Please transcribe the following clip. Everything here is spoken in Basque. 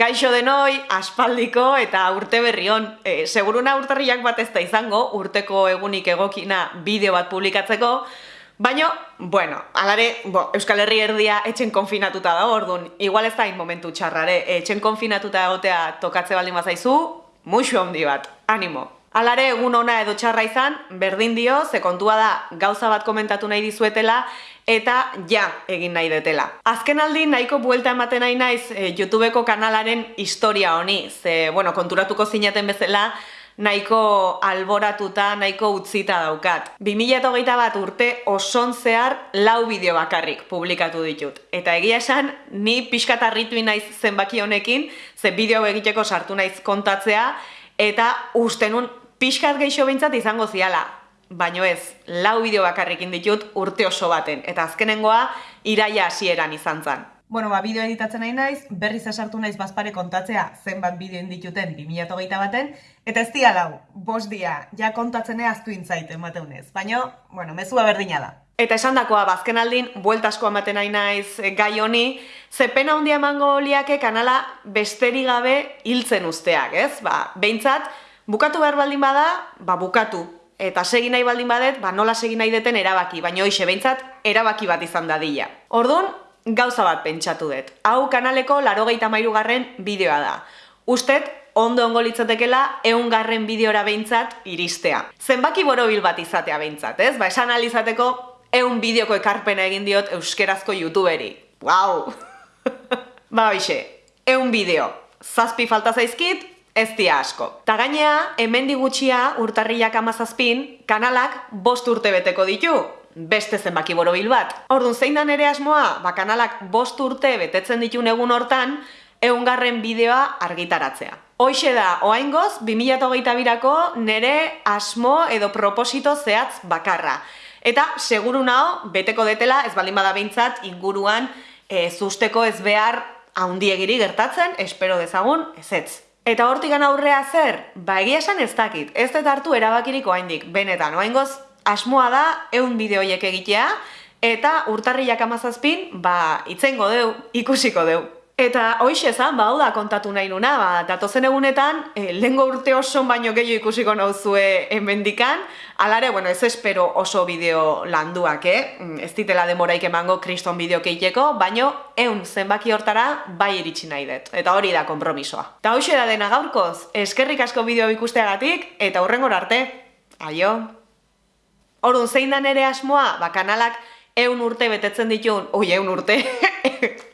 Kaixo denoi, aspaldiko eta urte berri hon. E, seguruna urtarriak bat ez da izango, urteko egunik egokina bideo bat publikatzeko, baino, bueno, alare, bo, Euskal Herri erdia etxen konfinatuta da orduan, igual ez da in momentu txarrare, etxen konfinatuta egotea tokatze baldin bazaizu, muixu handi bat, animo. Alare egun ona edo txarra izan, berdin dio, ze kontua da gauza bat komentatu nahi dizuetela, eta ja egin nahi detela. Azken aldi nahiko buelta ematen nahi naiz e, YouTubeko kanalaren historia honi, ze, bueno, konturatuko zinaten bezala, nahiko alboratuta, nahiko utzita daukat. 2008 bat urte oson zehar lau bideo bakarrik publikatu ditut. Eta egia esan, ni pixkat arritu naiz zenbaki honekin, ze bideo egiteko sartu naiz kontatzea, eta ustenun pixkat gehiago bintzat izango ziala baino ez, lau bideo bakarrikin ditut urte oso baten, eta azkenengoa iraia hasieran izan zen. Bueno, ba, bideo editatzen nahi naiz, berriz esartu naiz bazpare kontatzea zenbat bideo dituten 2008 baten, eta ez dia lau, bos dia, ja kontatzen aztu intzait emateunez, baino, bueno, mezua berdina da. Eta esan dakoa, bazken ba, aldin, bueltasko ematen nahi naiz eh, gai honi, ze pena hundia emango liake kanala besteri gabe hiltzen usteak, ez? Ba, behintzat, bukatu behar baldin bada, ba, bukatu, eta segi nahi baldin badet, ba nola segi nahi deten erabaki, baina hoxe behintzat erabaki bat izan dadila. Orduan, gauza bat pentsatu dut. Hau kanaleko larogeita mairu garren bideoa da. Ustet, ondo ongo litzatekela eun garren bideora behintzat iristea. Zenbaki borobil bat izatea behintzat, ez? Ba, esan alizateko eun bideoko ekarpena egin diot euskerazko youtuberi. Wow! ba, hoxe, eun bideo. Zazpi falta zaizkit, ez dia asko. Ta gainea, hemen digutxia urtarriak amazazpin, kanalak bost urte beteko ditu, beste zenbaki borobil bat. Orduan, zein da nere asmoa, ba kanalak bost urte betetzen ditu egun hortan, eungarren bideoa argitaratzea. Hoixe da, oaingoz, 2008 birako nere asmo edo proposito zehatz bakarra. Eta, seguru nao, beteko detela, ez baldin bada behintzat, inguruan, e, zusteko ez behar haundiegiri gertatzen, espero dezagun, ez ez. Eta hortikan aurrea zer? Ba egia esan ez dakit, ez dut hartu erabakiriko haindik, benetan, oaingoz, asmoa da, eun bideoiek egitea, eta urtarriak amazazpin, ba, itzengo deu, ikusiko deu. Eta hoxe ezan, ba, da kontatu nahi nuna, ba, datozen egunetan, e, eh, lengo urte oso baino gehiago ikusiko nauzue enbendikan, alare, bueno, ez espero oso bideo landuak, eh? Mm, ez ditela demoraik emango kriston bideo keiteko, baino, eun zenbaki hortara bai iritsi nahi dut. Eta hori da kompromisoa. Eta hoxe da dena gaurkoz, eskerrik asko bideo ikusteagatik, eta hurrengor arte. Aio! Orduan, zein da nere asmoa? Ba, kanalak eun urte betetzen ditun, oi, eun urte,